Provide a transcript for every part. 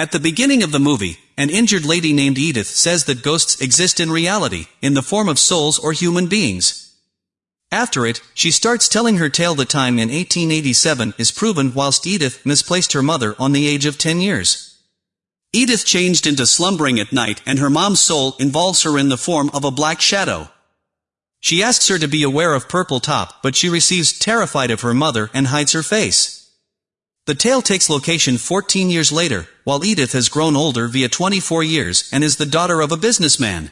At the beginning of the movie, an injured lady named Edith says that ghosts exist in reality, in the form of souls or human beings. After it, she starts telling her tale the time in 1887 is proven whilst Edith misplaced her mother on the age of 10 years. Edith changed into slumbering at night and her mom's soul involves her in the form of a black shadow. She asks her to be aware of Purple Top but she receives terrified of her mother and hides her face. The tale takes location 14 years later, while Edith has grown older via 24 years and is the daughter of a businessman.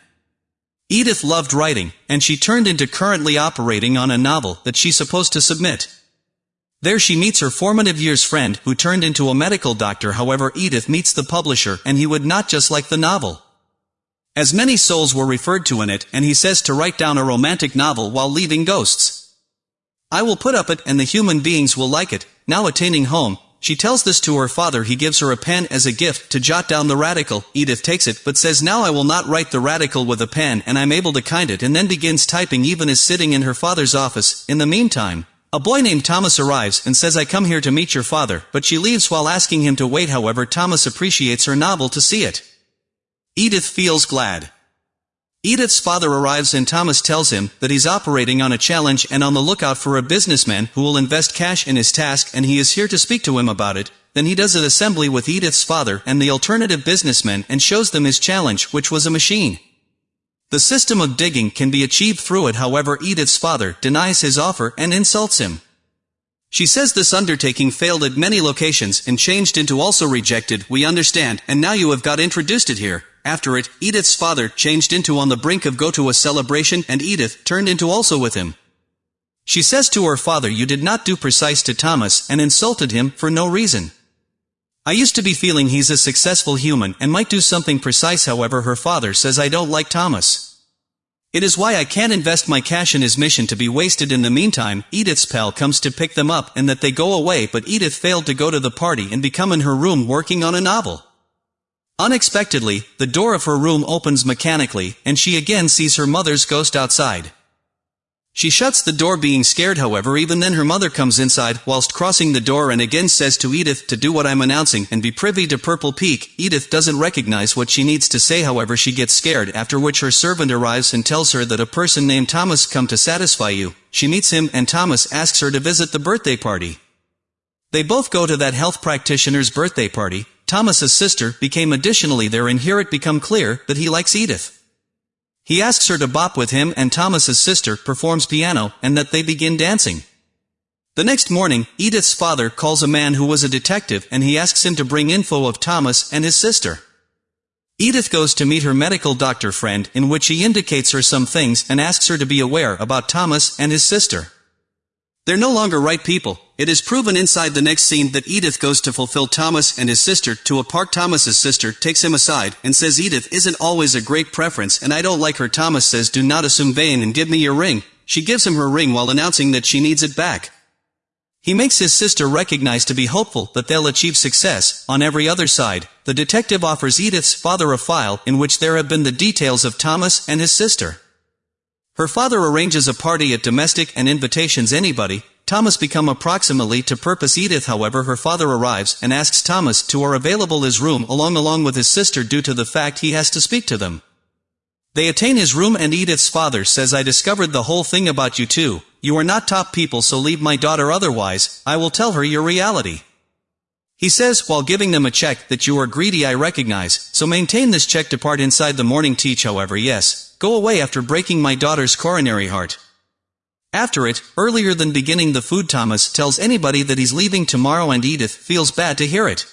Edith loved writing, and she turned into currently operating on a novel that she's supposed to submit. There she meets her formative years friend who turned into a medical doctor however Edith meets the publisher and he would not just like the novel. As many souls were referred to in it and he says to write down a romantic novel while leaving ghosts. I will put up it and the human beings will like it, now attaining home, she tells this to her father he gives her a pen as a gift to jot down the radical, Edith takes it but says now I will not write the radical with a pen and I'm able to kind it and then begins typing even as sitting in her father's office, in the meantime. A boy named Thomas arrives and says I come here to meet your father, but she leaves while asking him to wait however Thomas appreciates her novel to see it. Edith feels glad. Edith's father arrives and Thomas tells him that he's operating on a challenge and on the lookout for a businessman who will invest cash in his task and he is here to speak to him about it. Then he does an assembly with Edith's father and the alternative businessman and shows them his challenge which was a machine. The system of digging can be achieved through it however Edith's father denies his offer and insults him. She says this undertaking failed at many locations and changed into also rejected, we understand, and now you have got introduced it here. After it, Edith's father changed into on the brink of go to a celebration and Edith turned into also with him. She says to her father you did not do precise to Thomas and insulted him for no reason. I used to be feeling he's a successful human and might do something precise however her father says I don't like Thomas. It is why I can't invest my cash in his mission to be wasted in the meantime, Edith's pal comes to pick them up and that they go away but Edith failed to go to the party and become in her room working on a novel. Unexpectedly, the door of her room opens mechanically, and she again sees her mother's ghost outside. She shuts the door being scared however even then her mother comes inside whilst crossing the door and again says to Edith to do what I'm announcing and be privy to Purple Peak. Edith doesn't recognize what she needs to say however she gets scared after which her servant arrives and tells her that a person named Thomas come to satisfy you. She meets him and Thomas asks her to visit the birthday party. They both go to that health practitioner's birthday party, Thomas's sister, became additionally there and here it become clear that he likes Edith. He asks her to bop with him and Thomas's sister performs piano and that they begin dancing. The next morning, Edith's father calls a man who was a detective and he asks him to bring info of Thomas and his sister. Edith goes to meet her medical doctor friend in which he indicates her some things and asks her to be aware about Thomas and his sister. They're no longer right people. It is proven inside the next scene that Edith goes to fulfill Thomas and his sister to a park Thomas's sister takes him aside and says Edith isn't always a great preference and I don't like her Thomas says do not assume vain and give me your ring. She gives him her ring while announcing that she needs it back. He makes his sister recognize to be hopeful that they'll achieve success. On every other side, the detective offers Edith's father a file in which there have been the details of Thomas and his sister. Her father arranges a party at domestic and invitations anybody, Thomas become approximately to purpose Edith however her father arrives and asks Thomas to are available his room along along with his sister due to the fact he has to speak to them. They attain his room and Edith's father says I discovered the whole thing about you too, you are not top people so leave my daughter otherwise, I will tell her your reality. He says, while giving them a check, that you are greedy I recognize, so maintain this check depart inside the morning teach however yes, go away after breaking my daughter's coronary heart. After it, earlier than beginning the food Thomas tells anybody that he's leaving tomorrow and Edith feels bad to hear it.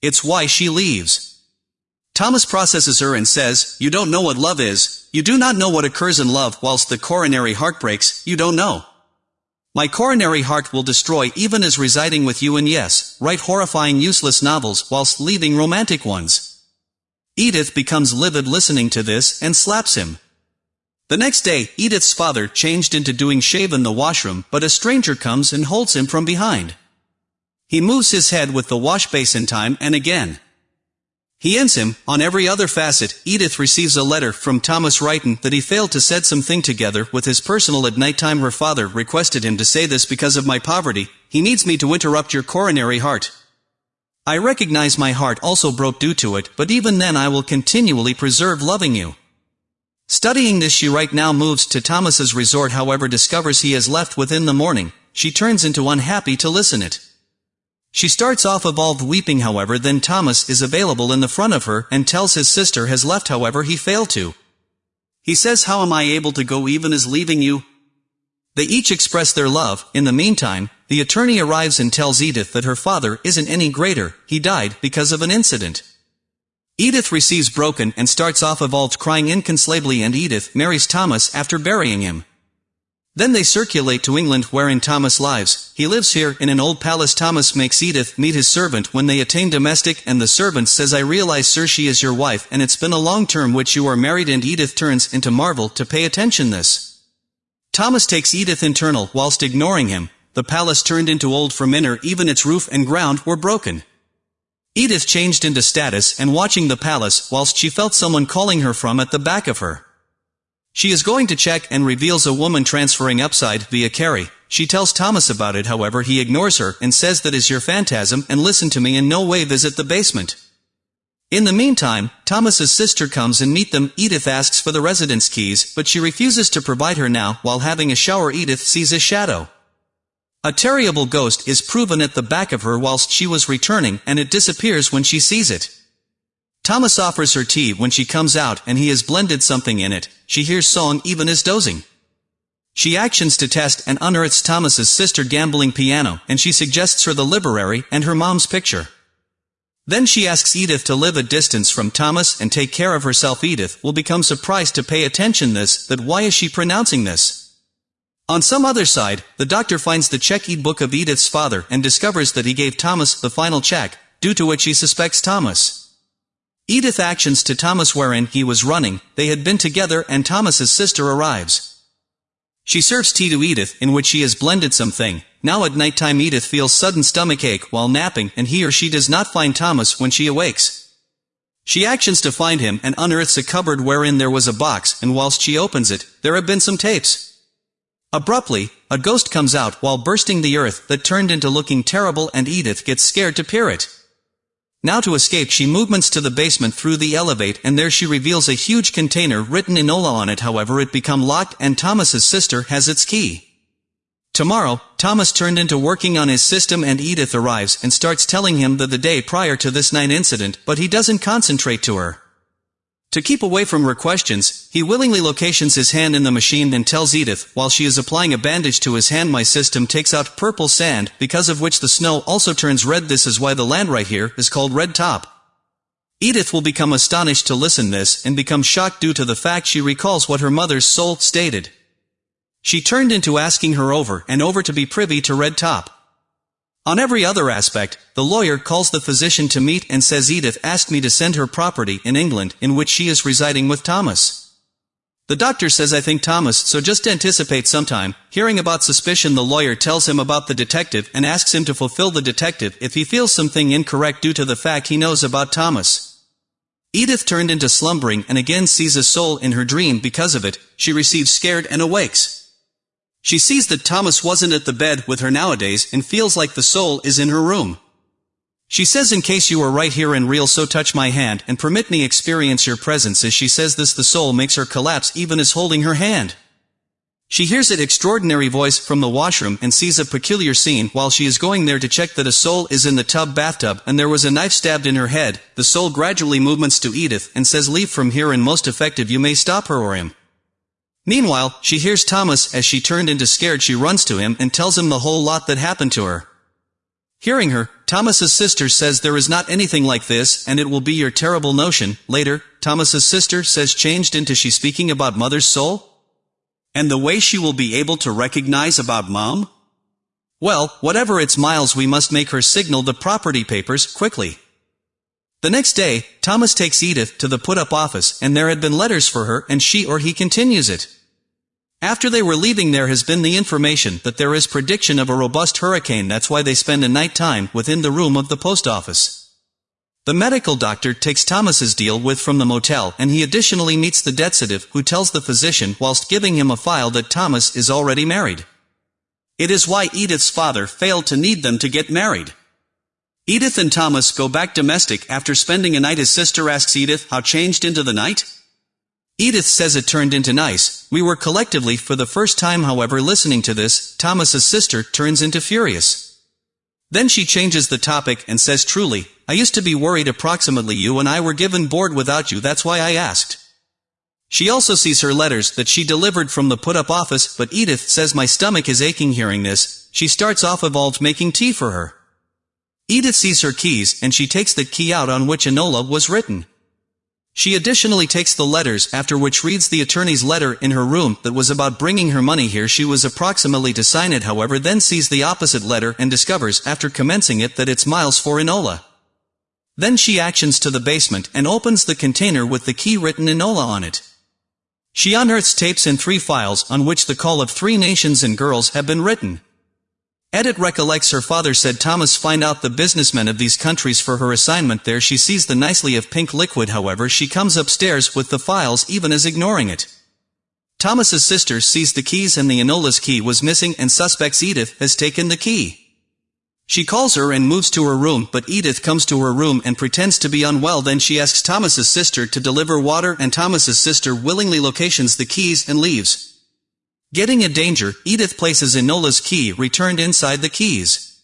It's why she leaves. Thomas processes her and says, you don't know what love is, you do not know what occurs in love whilst the coronary heart breaks, you don't know. My coronary heart will destroy even as residing with you and yes, write horrifying useless novels whilst leaving romantic ones. Edith becomes livid listening to this and slaps him. The next day, Edith's father changed into doing shave in the washroom, but a stranger comes and holds him from behind. He moves his head with the wash basin time and again. He ends him, on every other facet, Edith receives a letter from Thomas Wrighton that he failed to set something together with his personal at night time her father requested him to say this because of my poverty, he needs me to interrupt your coronary heart. I recognize my heart also broke due to it, but even then I will continually preserve loving you. Studying this she right now moves to Thomas's resort however discovers he has left within the morning, she turns into unhappy to listen it. She starts off evolved weeping however then Thomas is available in the front of her and tells his sister has left however he failed to. He says how am I able to go even as leaving you? They each express their love, in the meantime, the attorney arrives and tells Edith that her father isn't any greater, he died because of an incident. Edith receives broken and starts off evolved crying inconsolably and Edith marries Thomas after burying him. Then they circulate to England wherein Thomas lives, he lives here in an old palace Thomas makes Edith meet his servant when they attain domestic and the servant says I realize sir she is your wife and it's been a long term which you are married and Edith turns into marvel to pay attention this. Thomas takes Edith internal whilst ignoring him, the palace turned into old from inner even its roof and ground were broken. Edith changed into status and watching the palace whilst she felt someone calling her from at the back of her. She is going to check and reveals a woman transferring upside via Carrie. She tells Thomas about it however he ignores her and says that is your phantasm and listen to me in no way visit the basement. In the meantime, Thomas's sister comes and meet them, Edith asks for the residence keys, but she refuses to provide her now, while having a shower Edith sees a shadow. A terrible ghost is proven at the back of her whilst she was returning, and it disappears when she sees it. Thomas offers her tea when she comes out and he has blended something in it, she hears song even as dozing. She actions to test and unearths Thomas's sister gambling piano, and she suggests her the library and her mom's picture. Then she asks Edith to live a distance from Thomas and take care of herself Edith will become surprised to pay attention this, that why is she pronouncing this? On some other side, the doctor finds the check-eat book of Edith's father and discovers that he gave Thomas the final check, due to which he suspects Thomas. Edith actions to Thomas wherein he was running, they had been together and Thomas's sister arrives. She serves tea to Edith in which she has blended something. Now at nighttime Edith feels sudden stomach ache while napping and he or she does not find Thomas when she awakes. She actions to find him and unearths a cupboard wherein there was a box and whilst she opens it, there have been some tapes. Abruptly, a ghost comes out while bursting the earth that turned into looking terrible and Edith gets scared to peer it. Now to escape she movements to the basement through the elevate and there she reveals a huge container written Enola on it however it become locked and Thomas's sister has its key. Tomorrow, Thomas turned into working on his system and Edith arrives and starts telling him that the day prior to this night incident but he doesn't concentrate to her. To keep away from her questions, he willingly locations his hand in the machine and tells Edith, while she is applying a bandage to his hand my system takes out purple sand, because of which the snow also turns red this is why the land right here is called Red Top. Edith will become astonished to listen this and become shocked due to the fact she recalls what her mother's soul stated. She turned into asking her over and over to be privy to Red Top. On every other aspect, the lawyer calls the physician to meet and says Edith asked me to send her property in England in which she is residing with Thomas. The doctor says I think Thomas, so just anticipate sometime. Hearing about suspicion the lawyer tells him about the detective and asks him to fulfill the detective if he feels something incorrect due to the fact he knows about Thomas. Edith turned into slumbering and again sees a soul in her dream because of it, she receives scared and awakes. She sees that Thomas wasn't at the bed with her nowadays and feels like the soul is in her room. She says in case you are right here and real so touch my hand and permit me experience your presence as she says this the soul makes her collapse even as holding her hand. She hears an extraordinary voice from the washroom and sees a peculiar scene while she is going there to check that a soul is in the tub bathtub and there was a knife stabbed in her head, the soul gradually movements to Edith and says leave from here and most effective you may stop her or him. Meanwhile, she hears Thomas as she turned into scared she runs to him and tells him the whole lot that happened to her. Hearing her, Thomas's sister says there is not anything like this and it will be your terrible notion. Later, Thomas's sister says changed into she speaking about mother's soul? And the way she will be able to recognize about mom? Well, whatever its miles we must make her signal the property papers quickly. The next day, Thomas takes Edith to the put-up office and there had been letters for her and she or he continues it. After they were leaving there has been the information that there is prediction of a robust hurricane that's why they spend a night time within the room of the post office. The medical doctor takes Thomas's deal with from the motel and he additionally meets the detective who tells the physician whilst giving him a file that Thomas is already married. It is why Edith's father failed to need them to get married. Edith and Thomas go back domestic after spending a night his sister asks Edith how changed into the night? Edith says it turned into nice, we were collectively for the first time however listening to this, Thomas's sister turns into furious. Then she changes the topic and says truly, I used to be worried approximately you and I were given bored without you that's why I asked. She also sees her letters that she delivered from the put-up office but Edith says my stomach is aching hearing this, she starts off evolved making tea for her. Edith sees her keys and she takes the key out on which Enola was written. She additionally takes the letters after which reads the attorney's letter in her room that was about bringing her money here she was approximately to sign it however then sees the opposite letter and discovers after commencing it that it's Miles for Enola. Then she actions to the basement and opens the container with the key written Enola on it. She unearths tapes in three files on which the call of three nations and girls have been written. Edith recollects her father said Thomas find out the businessmen of these countries for her assignment there she sees the nicely of pink liquid however she comes upstairs with the files even as ignoring it. Thomas's sister sees the keys and the Enola's key was missing and suspects Edith has taken the key. She calls her and moves to her room but Edith comes to her room and pretends to be unwell then she asks Thomas's sister to deliver water and Thomas's sister willingly locations the keys and leaves. Getting in danger, Edith places Enola's key returned inside the keys.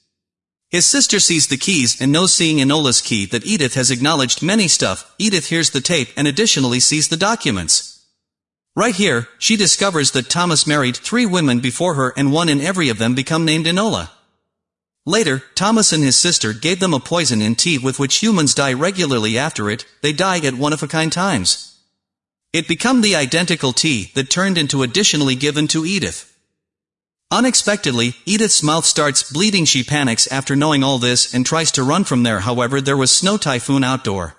His sister sees the keys and knows seeing Enola's key that Edith has acknowledged many stuff, Edith hears the tape and additionally sees the documents. Right here, she discovers that Thomas married three women before her and one in every of them become named Enola. Later, Thomas and his sister gave them a poison in tea with which humans die regularly after it, they die at one-of-a-kind times. It become the identical tea that turned into additionally given to Edith. Unexpectedly, Edith's mouth starts bleeding she panics after knowing all this and tries to run from there however there was snow typhoon outdoor.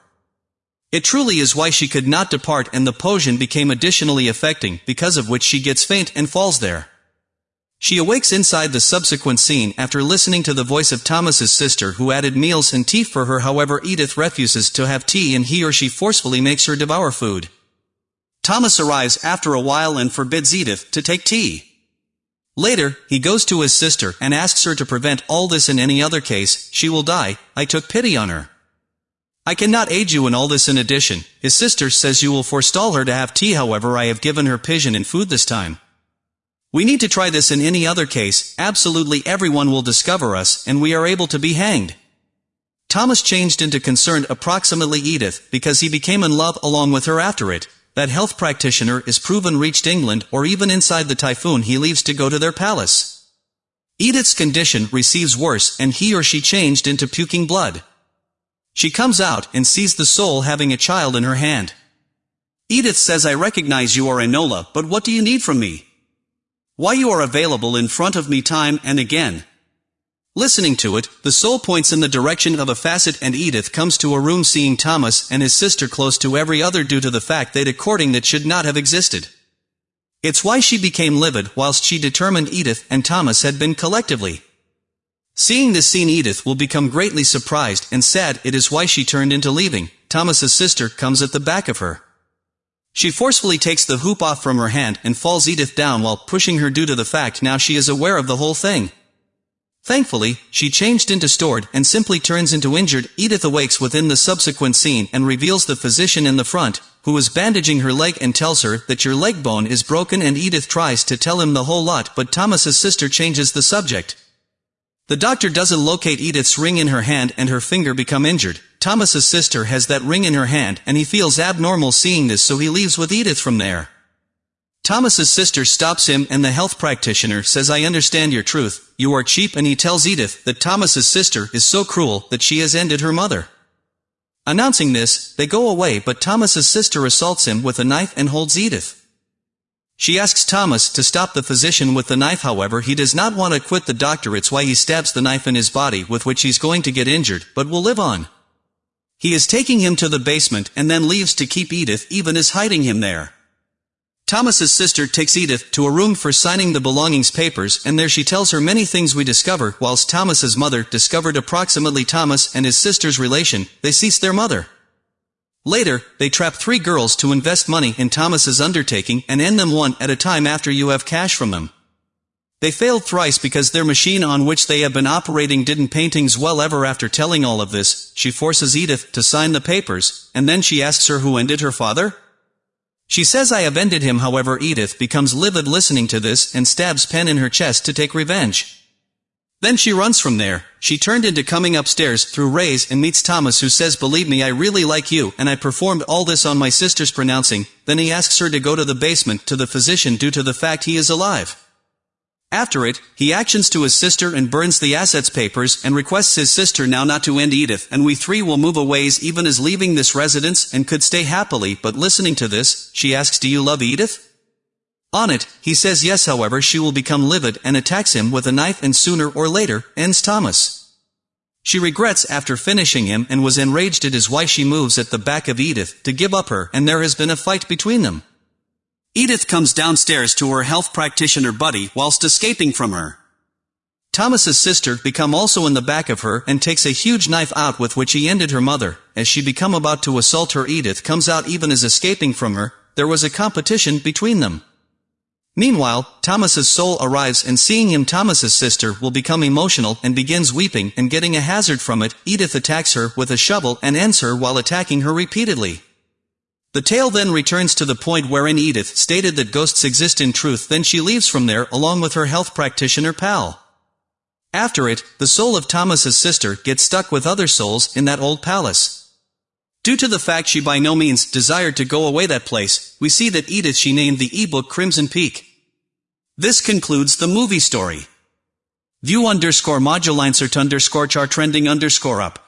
It truly is why she could not depart and the potion became additionally affecting because of which she gets faint and falls there. She awakes inside the subsequent scene after listening to the voice of Thomas's sister who added meals and tea for her however Edith refuses to have tea and he or she forcefully makes her devour food. Thomas arrives after a while and forbids Edith to take tea. Later, he goes to his sister and asks her to prevent all this in any other case, she will die, I took pity on her. I cannot aid you in all this in addition, his sister says you will forestall her to have tea however I have given her pigeon and food this time. We need to try this in any other case, absolutely everyone will discover us, and we are able to be hanged. Thomas changed into concerned approximately Edith, because he became in love along with her after it. That health practitioner is proven reached England or even inside the typhoon he leaves to go to their palace. Edith's condition receives worse and he or she changed into puking blood. She comes out and sees the soul having a child in her hand. Edith says I recognize you are Enola but what do you need from me? Why you are available in front of me time and again. Listening to it, the soul points in the direction of a facet and Edith comes to a room seeing Thomas and his sister close to every other due to the fact they'd a courting that should not have existed. It's why she became livid whilst she determined Edith and Thomas had been collectively. Seeing this scene Edith will become greatly surprised and sad it is why she turned into leaving, Thomas's sister comes at the back of her. She forcefully takes the hoop off from her hand and falls Edith down while pushing her due to the fact now she is aware of the whole thing. Thankfully, she changed into stored and simply turns into injured. Edith awakes within the subsequent scene and reveals the physician in the front, who is bandaging her leg and tells her that your leg bone is broken and Edith tries to tell him the whole lot but Thomas's sister changes the subject. The doctor doesn't locate Edith's ring in her hand and her finger become injured. Thomas's sister has that ring in her hand and he feels abnormal seeing this so he leaves with Edith from there. Thomas's sister stops him and the health practitioner says I understand your truth, you are cheap and he tells Edith that Thomas's sister is so cruel that she has ended her mother. Announcing this, they go away but Thomas's sister assaults him with a knife and holds Edith. She asks Thomas to stop the physician with the knife however he does not want to quit the doctor it's why he stabs the knife in his body with which he's going to get injured, but will live on. He is taking him to the basement and then leaves to keep Edith even as hiding him there. Thomas's sister takes Edith to a room for signing the belongings papers and there she tells her many things we discover whilst Thomas's mother discovered approximately Thomas and his sister's relation, they cease their mother. Later, they trap three girls to invest money in Thomas's undertaking and end them one at a time after you have cash from them. They failed thrice because their machine on which they have been operating didn't paintings well ever after telling all of this, she forces Edith to sign the papers, and then she asks her who ended her father? She says I have ended him however Edith becomes livid listening to this and stabs Pen in her chest to take revenge. Then she runs from there, she turned into coming upstairs through Rays and meets Thomas who says believe me I really like you and I performed all this on my sister's pronouncing, then he asks her to go to the basement to the physician due to the fact he is alive. After it, he actions to his sister and burns the assets papers and requests his sister now not to end Edith and we three will move aways even as leaving this residence and could stay happily but listening to this, she asks do you love Edith? On it, he says yes however she will become livid and attacks him with a knife and sooner or later, ends Thomas. She regrets after finishing him and was enraged it is why she moves at the back of Edith to give up her and there has been a fight between them. Edith comes downstairs to her health practitioner buddy whilst escaping from her. Thomas's sister become also in the back of her and takes a huge knife out with which he ended her mother. As she become about to assault her Edith comes out even as escaping from her, there was a competition between them. Meanwhile, Thomas's soul arrives and seeing him Thomas's sister will become emotional and begins weeping and getting a hazard from it, Edith attacks her with a shovel and ends her while attacking her repeatedly. The tale then returns to the point wherein Edith stated that ghosts exist in truth then she leaves from there along with her health practitioner pal. After it, the soul of Thomas's sister gets stuck with other souls in that old palace. Due to the fact she by no means desired to go away that place, we see that Edith she named the ebook Crimson Peak. This concludes the movie story. View underscore modulinsert underscore chart trending underscore up.